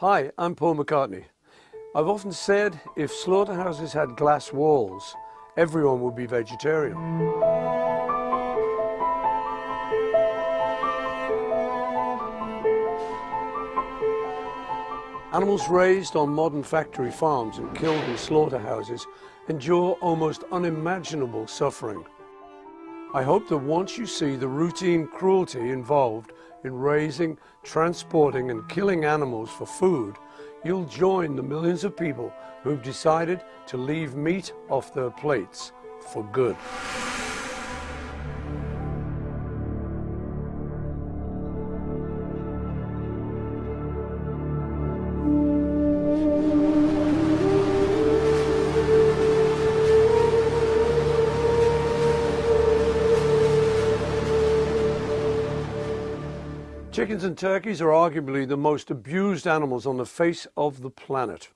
Hi, I'm Paul McCartney. I've often said if slaughterhouses had glass walls, everyone would be vegetarian. Animals raised on modern factory farms and killed in slaughterhouses endure almost unimaginable suffering. I hope that once you see the routine cruelty involved in raising, transporting and killing animals for food, you'll join the millions of people who've decided to leave meat off their plates for good. Chickens and turkeys are arguably the most abused animals on the face of the planet.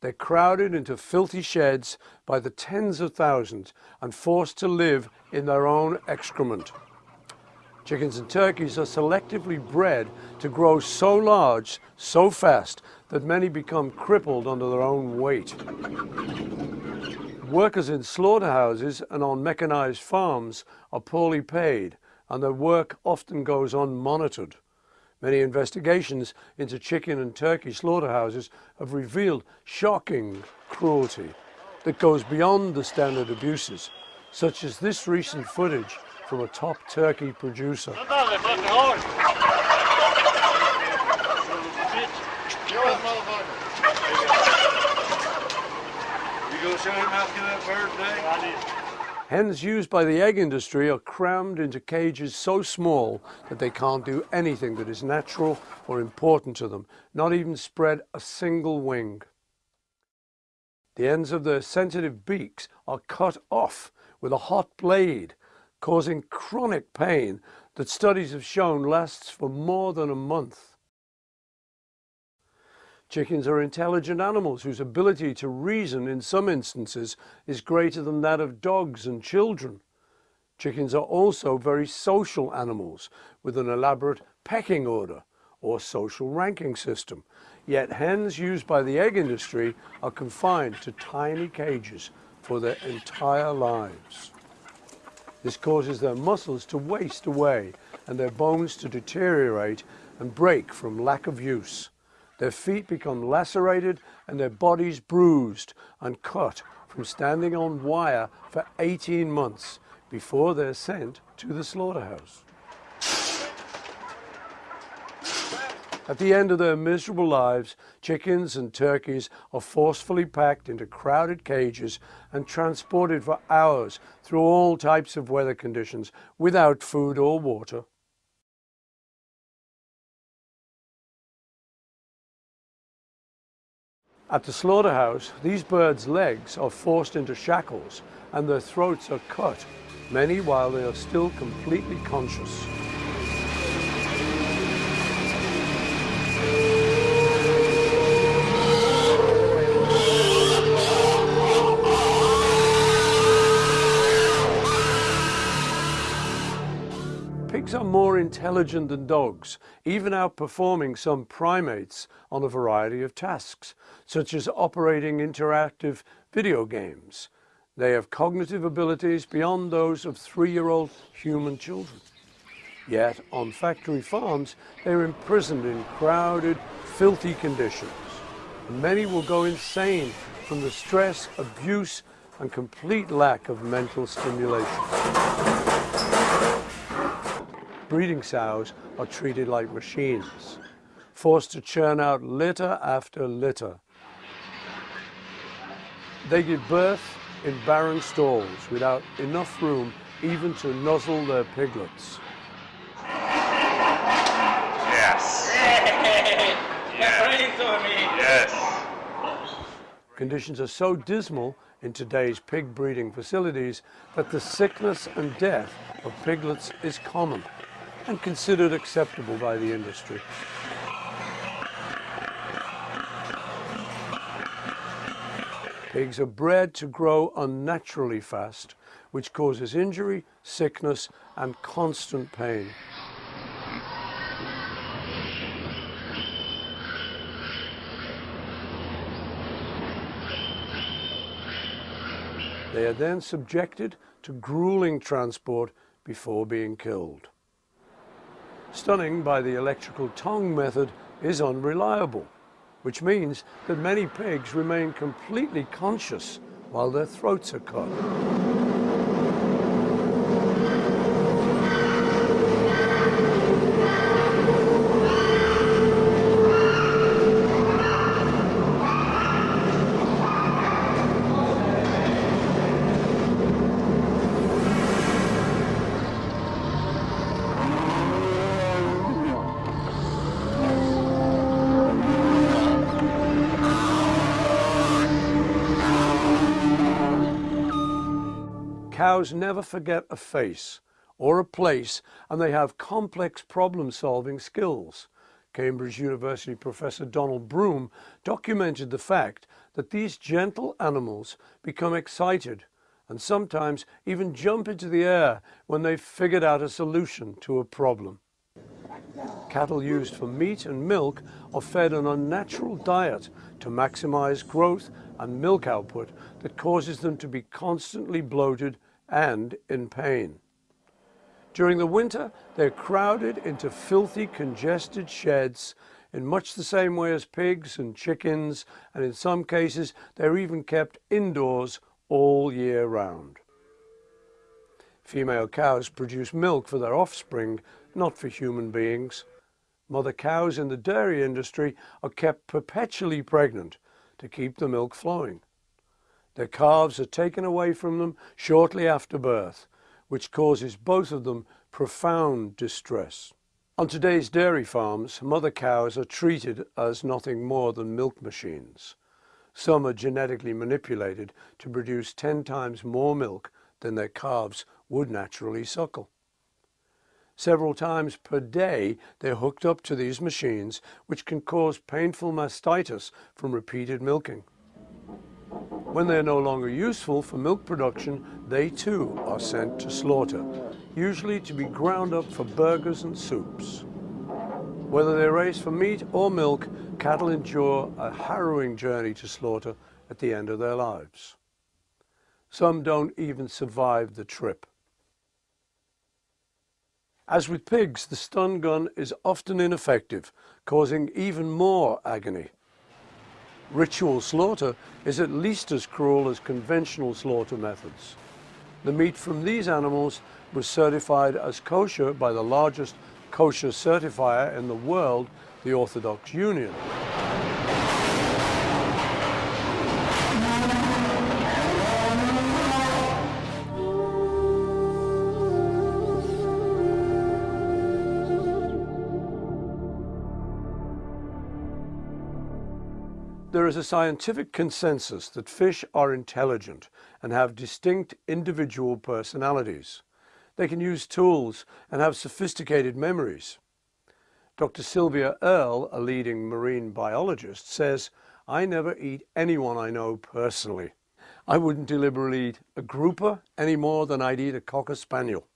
They're crowded into filthy sheds by the tens of thousands and forced to live in their own excrement. Chickens and turkeys are selectively bred to grow so large, so fast, that many become crippled under their own weight. Workers in slaughterhouses and on mechanized farms are poorly paid and their work often goes unmonitored. Many investigations into chicken and turkey slaughterhouses have revealed shocking cruelty that goes beyond the standard abuses, such as this recent footage from a top turkey producer. You gonna show him how to kill that bird today? Hens used by the egg industry are crammed into cages so small that they can't do anything that is natural or important to them, not even spread a single wing. The ends of their sensitive beaks are cut off with a hot blade, causing chronic pain that studies have shown lasts for more than a month. Chickens are intelligent animals whose ability to reason in some instances is greater than that of dogs and children. Chickens are also very social animals with an elaborate pecking order or social ranking system. Yet hens used by the egg industry are confined to tiny cages for their entire lives. This causes their muscles to waste away and their bones to deteriorate and break from lack of use. Their feet become lacerated and their bodies bruised and cut from standing on wire for 18 months before they're sent to the slaughterhouse. At the end of their miserable lives, chickens and turkeys are forcefully packed into crowded cages and transported for hours through all types of weather conditions without food or water. At the slaughterhouse, these birds' legs are forced into shackles and their throats are cut, many while they are still completely conscious. More intelligent than dogs, even outperforming some primates on a variety of tasks, such as operating interactive video games. They have cognitive abilities beyond those of three-year-old human children. Yet, on factory farms, they're imprisoned in crowded, filthy conditions. Many will go insane from the stress, abuse, and complete lack of mental stimulation breeding sows are treated like machines, forced to churn out litter after litter. They give birth in barren stalls without enough room even to nuzzle their piglets. Yes. yes. Yes. Conditions are so dismal in today's pig breeding facilities that the sickness and death of piglets is common and considered acceptable by the industry. Pigs are bred to grow unnaturally fast, which causes injury, sickness and constant pain. They are then subjected to grueling transport before being killed. Stunning by the electrical tong method is unreliable, which means that many pigs remain completely conscious while their throats are cut. Cows never forget a face or a place and they have complex problem solving skills. Cambridge University professor Donald Broom documented the fact that these gentle animals become excited and sometimes even jump into the air when they've figured out a solution to a problem. Cattle used for meat and milk are fed an unnatural diet to maximize growth and milk output that causes them to be constantly bloated and in pain. During the winter, they're crowded into filthy, congested sheds in much the same way as pigs and chickens, and in some cases, they're even kept indoors all year round. Female cows produce milk for their offspring, not for human beings. Mother cows in the dairy industry are kept perpetually pregnant to keep the milk flowing. Their calves are taken away from them shortly after birth, which causes both of them profound distress. On today's dairy farms, mother cows are treated as nothing more than milk machines. Some are genetically manipulated to produce 10 times more milk than their calves would naturally suckle. Several times per day, they're hooked up to these machines, which can cause painful mastitis from repeated milking. When they are no longer useful for milk production, they too are sent to slaughter, usually to be ground up for burgers and soups. Whether they're raised for meat or milk, cattle endure a harrowing journey to slaughter at the end of their lives. Some don't even survive the trip. As with pigs, the stun gun is often ineffective, causing even more agony. Ritual slaughter is at least as cruel as conventional slaughter methods. The meat from these animals was certified as kosher by the largest kosher certifier in the world, the Orthodox Union. There is a scientific consensus that fish are intelligent and have distinct individual personalities. They can use tools and have sophisticated memories. Dr. Sylvia Earle, a leading marine biologist, says, I never eat anyone I know personally. I wouldn't deliberately eat a grouper any more than I'd eat a cocker spaniel.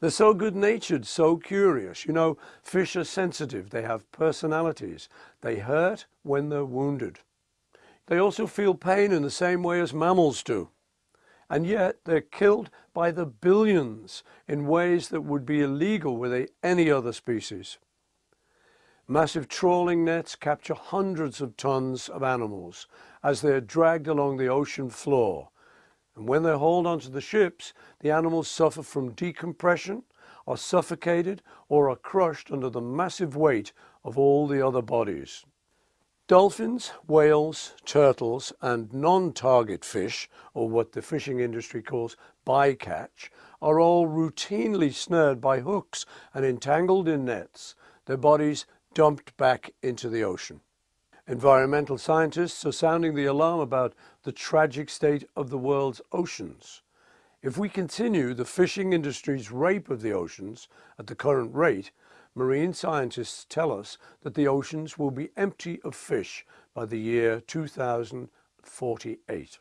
They're so good-natured, so curious. You know, fish are sensitive. They have personalities. They hurt when they're wounded. They also feel pain in the same way as mammals do. And yet they're killed by the billions in ways that would be illegal with any other species. Massive trawling nets capture hundreds of tons of animals as they're dragged along the ocean floor and when they're hauled onto the ships, the animals suffer from decompression, are suffocated, or are crushed under the massive weight of all the other bodies. Dolphins, whales, turtles, and non-target fish, or what the fishing industry calls bycatch, are all routinely snared by hooks and entangled in nets, their bodies dumped back into the ocean. Environmental scientists are sounding the alarm about the tragic state of the world's oceans. If we continue the fishing industry's rape of the oceans at the current rate, marine scientists tell us that the oceans will be empty of fish by the year 2048.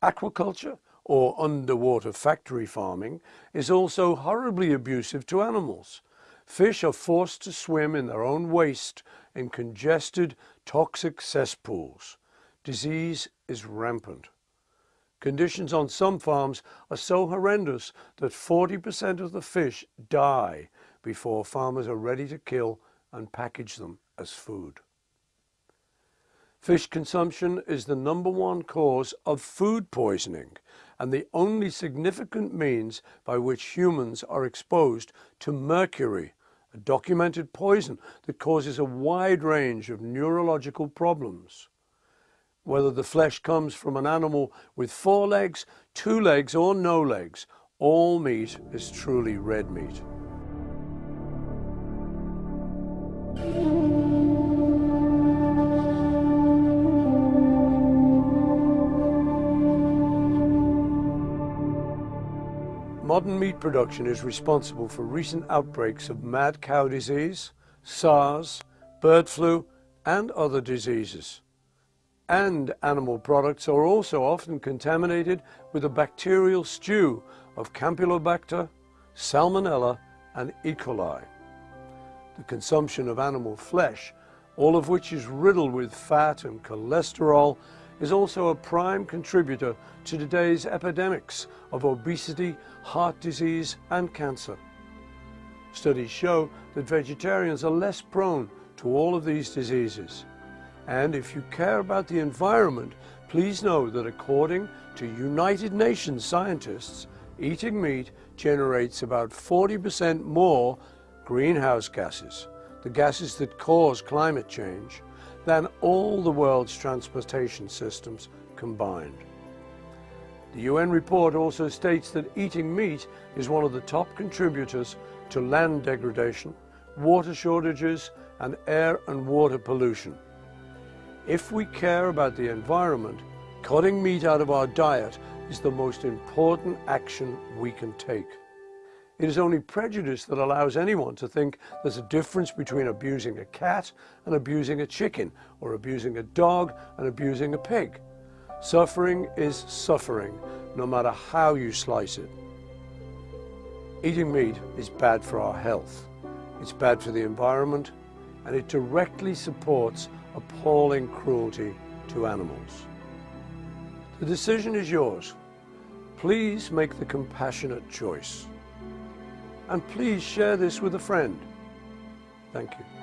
Aquaculture, or underwater factory farming, is also horribly abusive to animals. Fish are forced to swim in their own waste in congested, toxic cesspools. Disease is rampant. Conditions on some farms are so horrendous that 40% of the fish die before farmers are ready to kill and package them as food. Fish consumption is the number one cause of food poisoning and the only significant means by which humans are exposed to mercury, a documented poison that causes a wide range of neurological problems. Whether the flesh comes from an animal with four legs, two legs or no legs, all meat is truly red meat. Modern meat production is responsible for recent outbreaks of mad cow disease, SARS, bird flu and other diseases. And animal products are also often contaminated with a bacterial stew of Campylobacter, Salmonella and E. coli. The consumption of animal flesh, all of which is riddled with fat and cholesterol, is also a prime contributor to today's epidemics of obesity, heart disease and cancer. Studies show that vegetarians are less prone to all of these diseases. And if you care about the environment, please know that according to United Nations scientists, eating meat generates about 40% more greenhouse gases, the gases that cause climate change, than all the world's transportation systems combined. The UN report also states that eating meat is one of the top contributors to land degradation, water shortages and air and water pollution. If we care about the environment, cutting meat out of our diet is the most important action we can take. It is only prejudice that allows anyone to think there's a difference between abusing a cat and abusing a chicken, or abusing a dog and abusing a pig. Suffering is suffering, no matter how you slice it. Eating meat is bad for our health. It's bad for the environment, and it directly supports appalling cruelty to animals. The decision is yours. Please make the compassionate choice and please share this with a friend. Thank you.